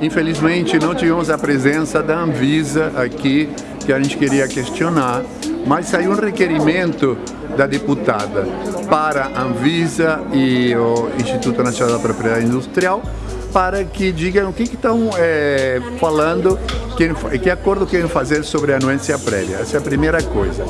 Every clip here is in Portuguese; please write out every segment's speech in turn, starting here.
Infelizmente não tivemos a presença da Anvisa aqui, que a gente queria questionar, mas saiu um requerimento da deputada para a Anvisa e o Instituto Nacional da Propriedade Industrial para que digam o que estão é, falando, que, que acordo querem fazer sobre a anuência prévia. Essa é a primeira coisa.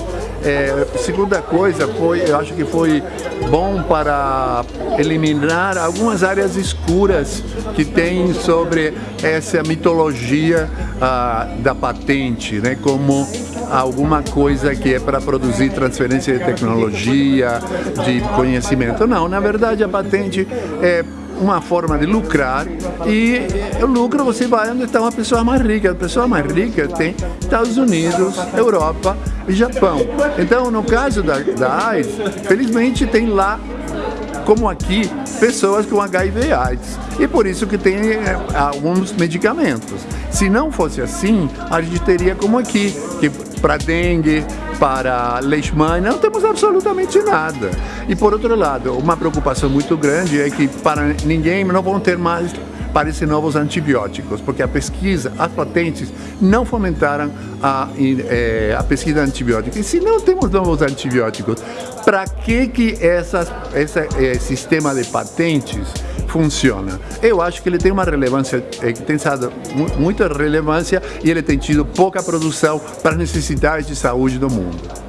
É, segunda coisa, foi, eu acho que foi bom para eliminar algumas áreas escuras que tem sobre essa mitologia ah, da patente, né, como alguma coisa que é para produzir transferência de tecnologia, de conhecimento. Não, na verdade a patente é uma forma de lucrar e o lucro você vai onde está uma pessoa mais rica. A pessoa mais rica tem Estados Unidos, Europa e Japão. Então, no caso da, da AIDS, felizmente tem lá como aqui, pessoas com HIV AIDS. E por isso que tem eh, alguns medicamentos. Se não fosse assim, a gente teria como aqui, que para dengue, para leishmania, não temos absolutamente nada. E por outro lado, uma preocupação muito grande é que para ninguém não vão ter mais parecem novos antibióticos, porque a pesquisa, as patentes não fomentaram a, é, a pesquisa antibiótica. E se não temos novos antibióticos, para que, que essas, esse é, sistema de patentes funciona. Eu acho que ele tem uma relevância, é, tem sido muita relevância e ele tem tido pouca produção para as necessidades de saúde do mundo.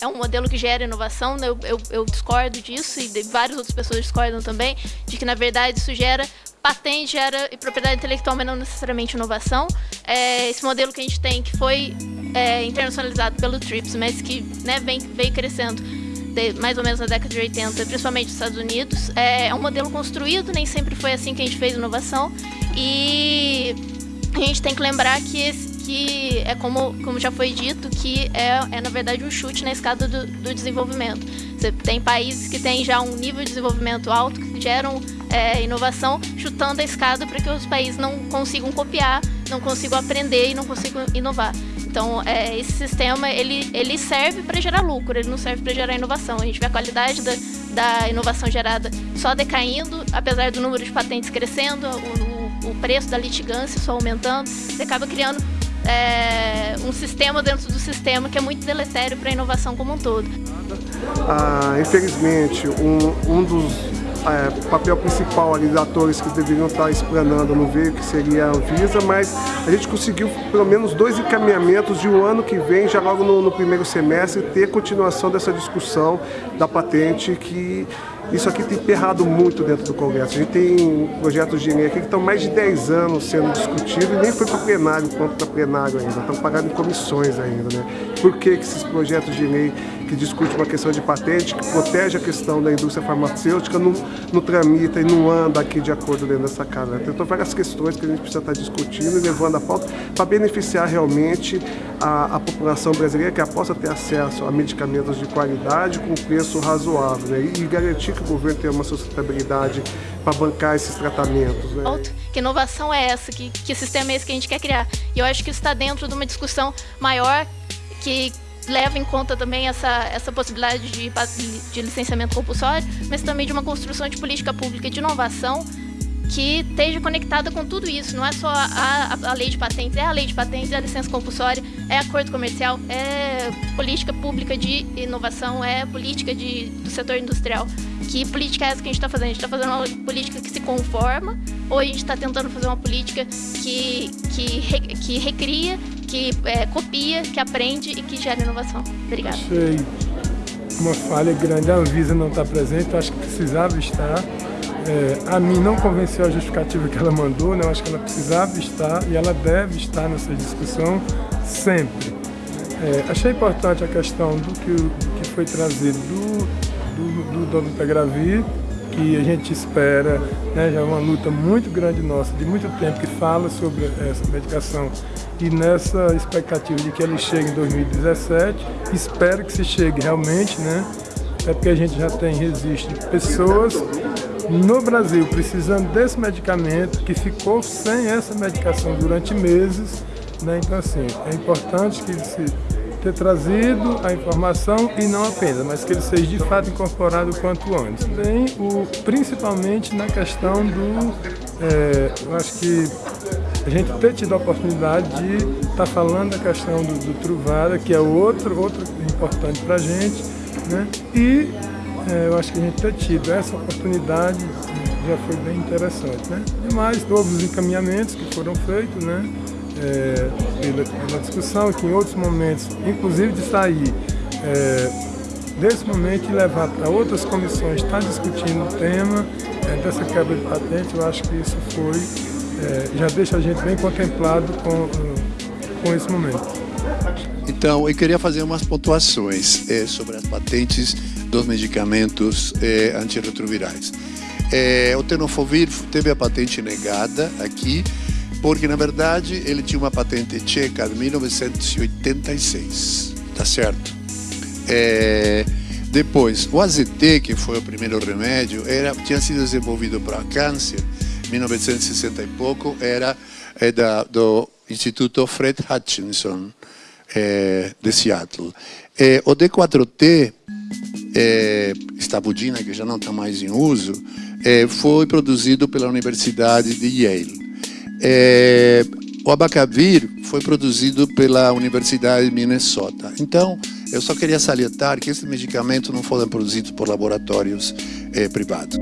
É um modelo que gera inovação, né? eu, eu, eu discordo disso e várias outras pessoas discordam também, de que na verdade isso gera patente gera e propriedade intelectual, mas não necessariamente inovação. É, esse modelo que a gente tem, que foi é, internacionalizado pelo TRIPS, mas que né, vem, veio crescendo de, mais ou menos na década de 80, principalmente nos Estados Unidos. É, é um modelo construído, nem sempre foi assim que a gente fez inovação. E a gente tem que lembrar que, esse, que é como, como já foi dito, que é, é na verdade um chute na escada do, do desenvolvimento. Você tem países que têm já um nível de desenvolvimento alto, que geram é, inovação, chutando a escada para que os países não consigam copiar, não consigam aprender e não consigam inovar. Então, é, esse sistema, ele, ele serve para gerar lucro, ele não serve para gerar inovação. A gente vê a qualidade da, da inovação gerada só decaindo, apesar do número de patentes crescendo, o, o, o preço da litigância só aumentando, você acaba criando é, um sistema dentro do sistema que é muito deletério para a inovação como um todo. Ah, infelizmente, um, um dos é, papel principal ali dos atores que deveriam estar explanando no veio, que seria a Anvisa, mas a gente conseguiu pelo menos dois encaminhamentos de um ano que vem, já logo no, no primeiro semestre, ter continuação dessa discussão da patente que isso aqui tem perrado muito dentro do Congresso. A gente tem projetos de lei aqui que estão mais de 10 anos sendo discutidos e nem foi para plenário, quanto para plenário ainda. Estão pagando em comissões ainda, né? Por que, que esses projetos de lei que discutem uma questão de patente, que protege a questão da indústria farmacêutica, não, não tramita e não anda aqui de acordo dentro dessa casa? Né? Então, várias questões que a gente precisa estar discutindo e levando a pauta para beneficiar realmente a, a, população brasileira que possa ter acesso a medicamentos de qualidade com preço razoável né? e, e garantir que o governo tenha uma sustentabilidade para bancar esses tratamentos. Né? Que inovação é essa? Que, que sistema é esse que a gente quer criar? E eu acho que isso está dentro de uma discussão maior que leva em conta também essa, essa possibilidade de, de licenciamento compulsório, mas também de uma construção de política pública de inovação que esteja conectada com tudo isso. Não é só a, a, lei de patentes, é a lei de patentes, é a licença compulsória, é acordo comercial, é política pública de inovação, é política de, do setor industrial. Que política é essa que a gente está fazendo? A gente está fazendo uma política que se conforma ou a gente está tentando fazer uma política que, que, que recria, que é, copia, que aprende e que gera inovação? Obrigada. Achei uma falha grande. A Anvisa não está presente, acho que precisava estar. É, a mim não convenceu a justificativa que ela mandou, né? eu acho que ela precisava estar e ela deve estar nessa discussão sempre. É, achei importante a questão do que, do que foi trazido do, do, do Dono que a gente espera, né, já é uma luta muito grande nossa, de muito tempo, que fala sobre essa medicação. E nessa expectativa de que ele chegue em 2017, espero que se chegue realmente, né, é porque a gente já tem, resiste pessoas no Brasil precisando desse medicamento, que ficou sem essa medicação durante meses, né? então assim, é importante que se ter trazido a informação e não apenas, mas que ele seja de fato incorporado quanto antes. Bem, o, principalmente na questão do, é, eu acho que a gente ter tido a oportunidade de estar tá falando da questão do, do Truvada, que é outro, outro importante para a gente, né? e é, eu acho que a gente ter tido essa oportunidade já foi bem interessante. Né? E mais todos os encaminhamentos que foram feitos, né? É, pela, discussão, que em outros momentos, inclusive de sair é, desse momento e levar para outras comissões, estar tá discutindo o tema é, dessa quebra de patente, eu acho que isso foi é, já deixa a gente bem contemplado com, com esse momento. Então, eu queria fazer umas pontuações é, sobre as patentes dos medicamentos é, antirretrovirais. O tenofovir teve a patente negada aqui, porque na verdade ele tinha uma patente tcheca de 1986, tá certo? É, depois, o AZT, que foi o primeiro remédio, era, tinha sido desenvolvido para câncer 1960 e pouco, era é da, do Instituto Fred Hutchinson, é, de Seattle. É, o D4T, é, estabudina, que já não está mais em uso, é, foi produzido pela Universidade de Yale. É, o abacavir foi produzido pela Universidade de Minnesota. Então, eu só queria salientar que esses medicamentos não foram produzidos por laboratórios é, privados.